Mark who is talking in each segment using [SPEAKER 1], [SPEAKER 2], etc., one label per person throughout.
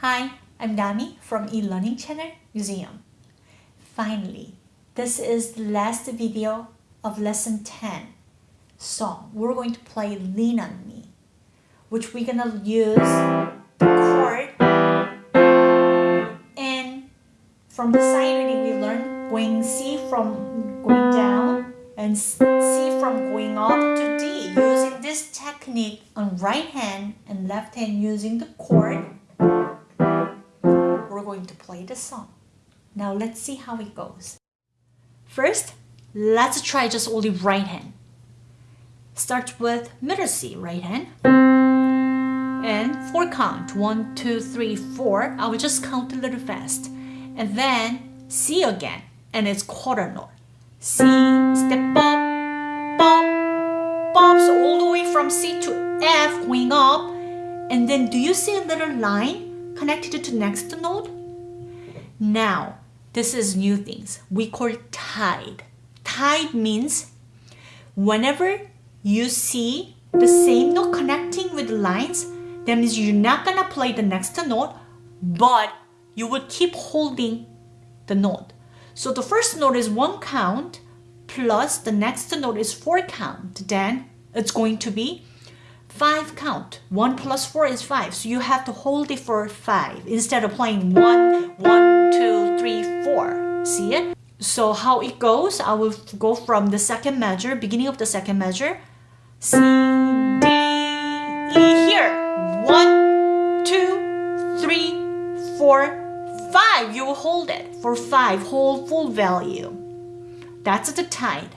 [SPEAKER 1] Hi, I'm Dami from eLearning Channel Museum. Finally, this is the last video of lesson 10 song. We're going to play Lean on Me, which we're gonna use the chord and from the side reading we learned going C from going down and C from going up to D using this technique on right hand and left hand using the chord going to play the song. Now let's see how it goes. First let's try just only right hand. Start with middle C right hand. And four count. One two three four. I will just count a little fast. And then C again and it's quarter note. C step up bop bops all the way from C to F going up. And then do you see a little line connected to next note now this is new things we call tied tied means whenever you see the same note connecting with lines that means you're not gonna play the next note, but you will keep holding the note. So the first note is one count plus the next note is four count. Then it's going to be five count. One plus four is five. So you have to hold it for five instead of playing one, one, two, three, four. See it? So how it goes, I will go from the second measure, beginning of the second measure. C, D, E here one, two, three, four, five. You hold it for five, hold full value. That's the tied.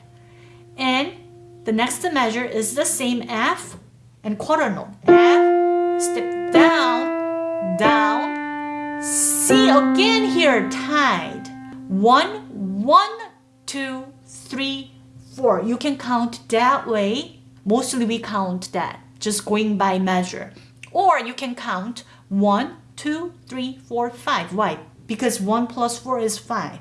[SPEAKER 1] And the next measure is the same F and quarter note. F, step down, down, C again here, tied. One, one, two, three, four. You can count that way. Mostly we count that, just going by measure. Or you can count 1, 2, 3, 4, 5. Why? Because 1 plus 4 is 5.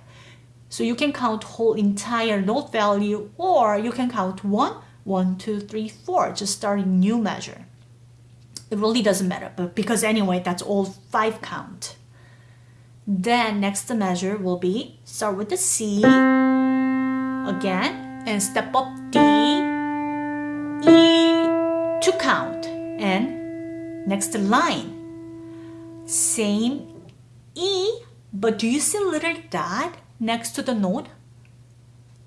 [SPEAKER 1] So you can count whole entire note value or you can count 1, 1, 2, 3, 4. Just starting new measure. It really doesn't matter but because anyway that's all 5 count. Then next measure will be start with the C again and step up D, E to count and Next line. Same E, but do you see a little dot next to the note?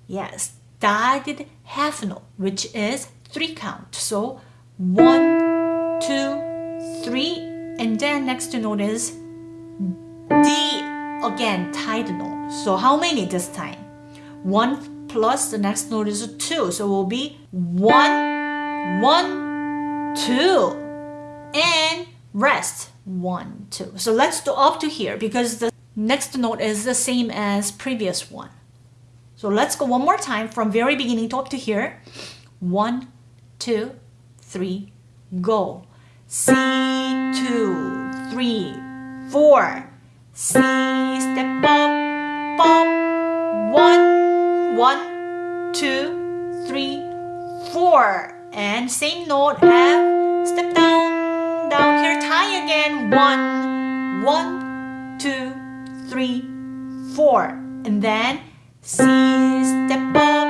[SPEAKER 1] Yes, dotted half note, which is three count. So one, two, three, and then next note is D, again, tied note. So how many this time? One plus the next note is two. So it will be one, one, two and rest one two so let's do up to here because the next note is the same as previous one so let's go one more time from very beginning up to here. One two three go. C two three four. C step up up one one two three four. And same note F step down down here, tie again. One, one, two, three, four. And then C, step up,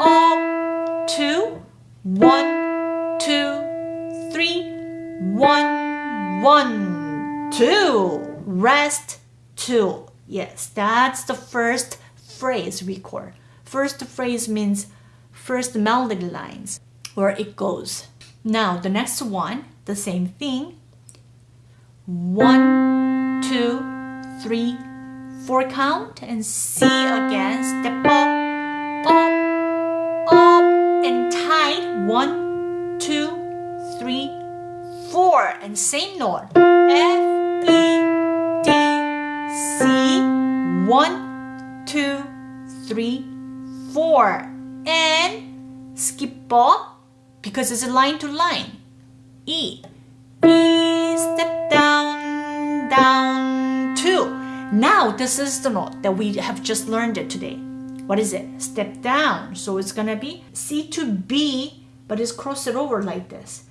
[SPEAKER 1] up, two, one, two, three, one, one, two. Rest, two. Yes, that's the first phrase record. First phrase means first melody lines, where it goes. Now, the next one, the same thing. One, two, three, four count and C again. Step up, up, up and tight. One, two, three, four and same note. F, E, D, C. One, two, three, four. And skip up because it's a line to line. E. E, step down, down, two. Now this is the note that we have just learned it today. What is it? Step down. So it's gonna be C to B, but it's cross it over like this.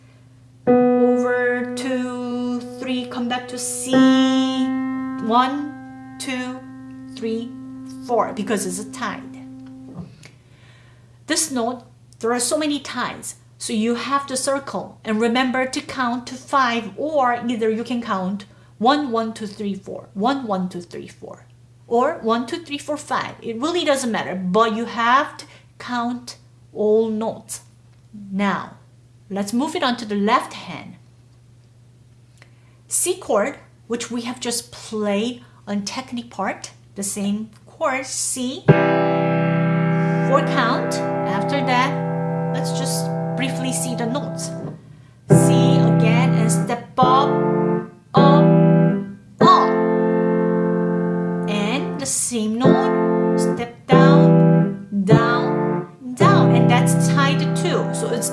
[SPEAKER 1] Over two, three, come back to C. One, two, three, four, because it's a tied. This note, there are so many ties, so you have to circle and remember to count to five, or either you can count one, one, two, three, four, one, one, two, three, four, or one, two, three, four, five. It really doesn't matter, but you have to count all notes. Now, let's move it on to the left hand. C chord, which we have just played on technique part, the same chord, C, four count. After that, let's just briefly see the notes. C So it's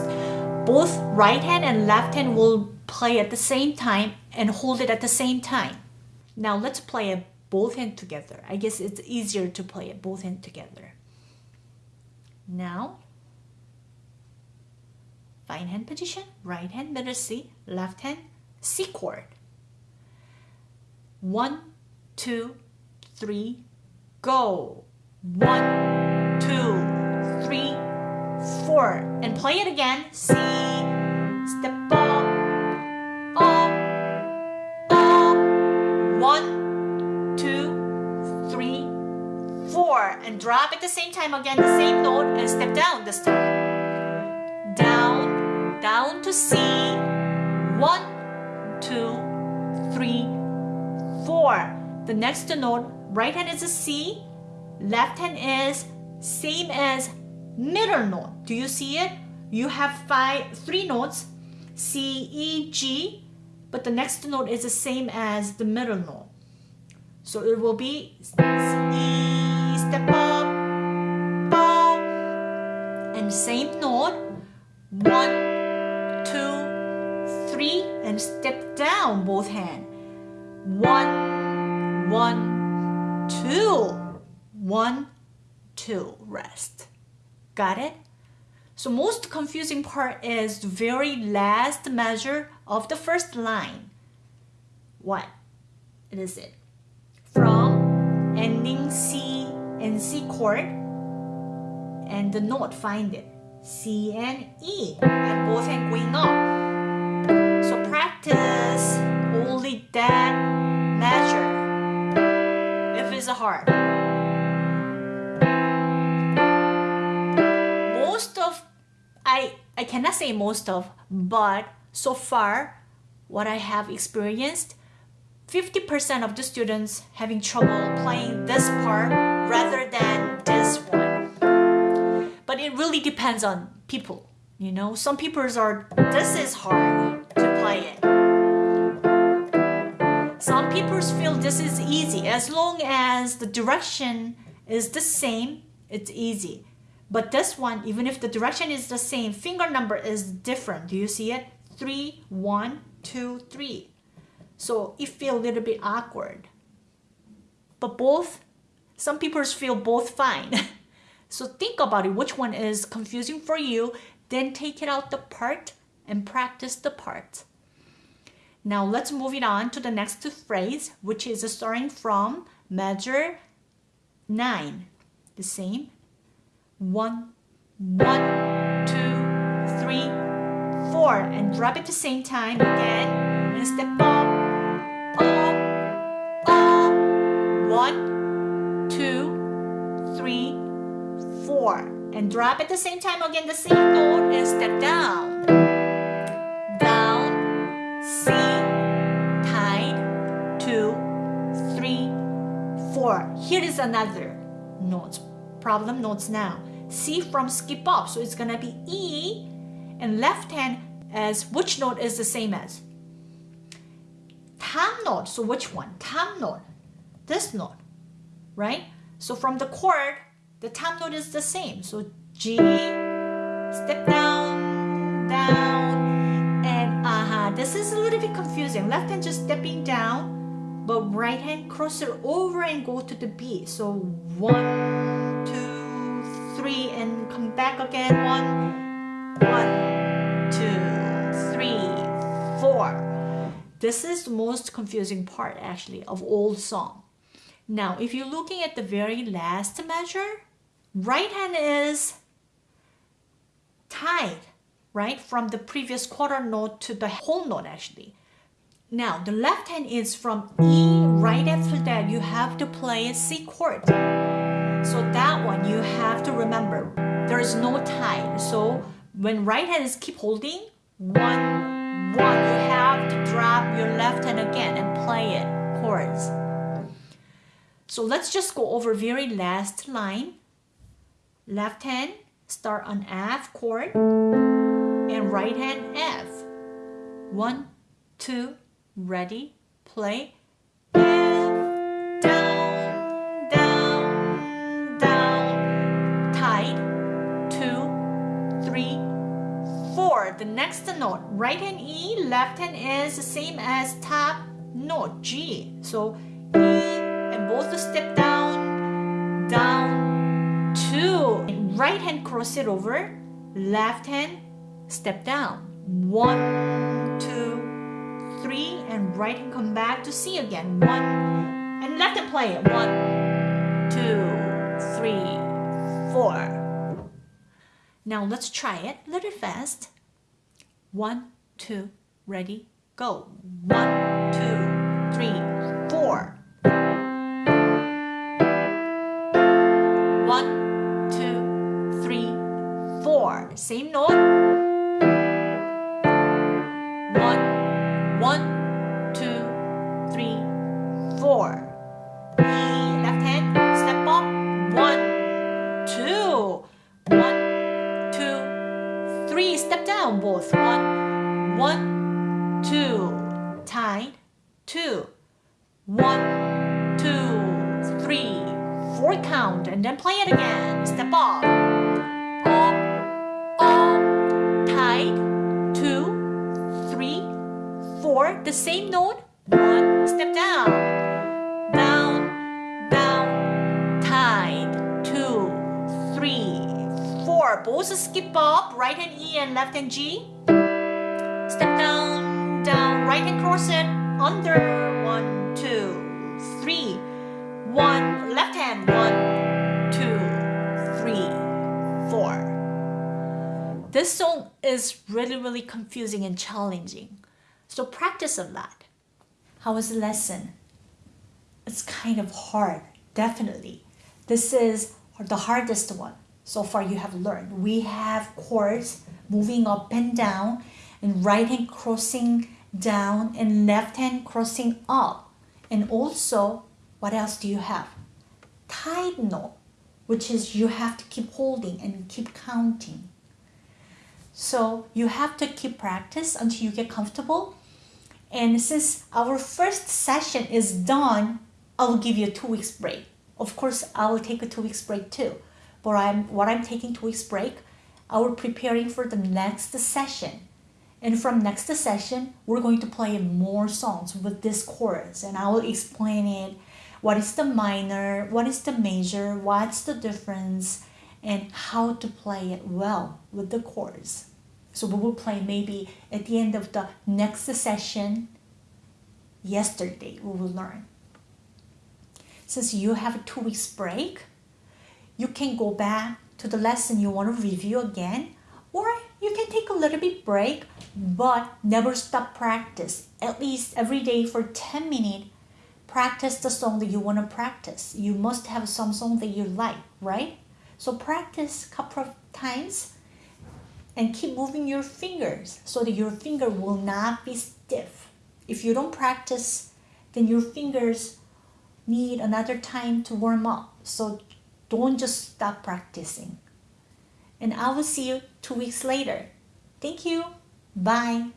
[SPEAKER 1] both right hand and left hand will play at the same time and hold it at the same time. Now let's play it both hand together. I guess it's easier to play it both hand together. Now, fine hand position, right hand middle C, left hand C chord. One, two, three, go. One, Play it again. C, step up, up, up. One, two, three, four. And drop at the same time again, the same note, and step down this time. Down, down to C. One, two, three, four. The next note, right hand is a C, left hand is same as middle note. Do you see it? You have five, three notes, C, E, G, but the next note is the same as the middle note. So it will be E, step up, up, and same note, one, two, three, and step down both hand. One, one, two, one, two, rest. Got it? So most confusing part is the very last measure of the first line. What is it? From ending C and C chord and the note find it. C and E and both hand going up. So practice cannot say most of but so far what I have experienced 50% of the students having trouble playing this part rather than this one. But it really depends on people you know? Some people are this is hard to play it. Some people feel this is easy. As long as the direction is the same it's easy but this one, even if the direction is the same, finger number is different. Do you see it? Three, one, two, three. So it feels a little bit awkward. But both, some people feel both fine. so think about it, which one is confusing for you, then take it out the part and practice the part. Now let's move it on to the next phrase, which is starting from measure 9. The same one, one, two, three, four, and drop at the same time again, and step up, up, up, one, two, three, four, and drop at the same time again, the same note, and step down, down, C, tied, two, three, four. Here is another note problem notes now. C from skip up, so it's gonna be E, and left hand as which note is the same as? Tam note, so which one? Tam note, this note, right? So from the chord, the tam note is the same. So G, step down, down, and. Uh -huh. This is a little bit confusing. Left hand just stepping down, but right hand cross it over and go to the B. So one, three, and come back again. One, one, two, three, four. This is the most confusing part actually of all song. Now, if you're looking at the very last measure, right hand is tied, right? From the previous quarter note to the whole note actually. Now, the left hand is from E, right after that you have to play a C chord. So that one you have to remember, there is no tie. So when right hand is keep holding, one, one, you have to drop your left hand again and play it, chords. So let's just go over very last line. Left hand, start on F chord, and right hand F. One, two, ready, play. The next note, right hand E, left hand is the same as top note G. So E and both step down, down, two. right hand cross it over, left hand step down. One, two, three, and right hand come back to C again. One, and left hand play it. One, two, three, four. Now let's try it a little fast. One, two, ready, go. One, two, three, four. One, two, three, four. Same note. One, two, three, four count and then play it again. Step up. Up, up, tight, two, three, four. The same note. One, step down. Down, Both skip up, right hand E and left hand G. Step down, down, right hand cross it, under, one, two, three. One, left hand, one, two, three, four. This song is really, really confusing and challenging. So practice a lot. How was the lesson? It's kind of hard, definitely. This is the hardest one so far you have learned. We have chords moving up and down and right hand crossing down and left hand crossing up. And also, what else do you have? Tied note, which is you have to keep holding and keep counting. So you have to keep practice until you get comfortable. And since our first session is done, I will give you a two weeks break. Of course, I will take a two weeks break too. But I'm what I'm taking two weeks break, uh, I will preparing for the next session. And from next session, we're going to play more songs with this chorus and I will explain it. What is the minor? What is the major? What's the difference? And how to play it well with the chords. So we will play maybe at the end of the next session, yesterday we will learn. Since you have a two weeks break, you can go back to the lesson you want to review again or you can take a little bit break, but never stop practice. At least every day for 10 minutes, practice the song that you want to practice. You must have some song that you like, right? So practice a couple of times and keep moving your fingers so that your finger will not be stiff. If you don't practice, then your fingers need another time to warm up. So don't just stop practicing and I will see you two weeks later. Thank you. Bye.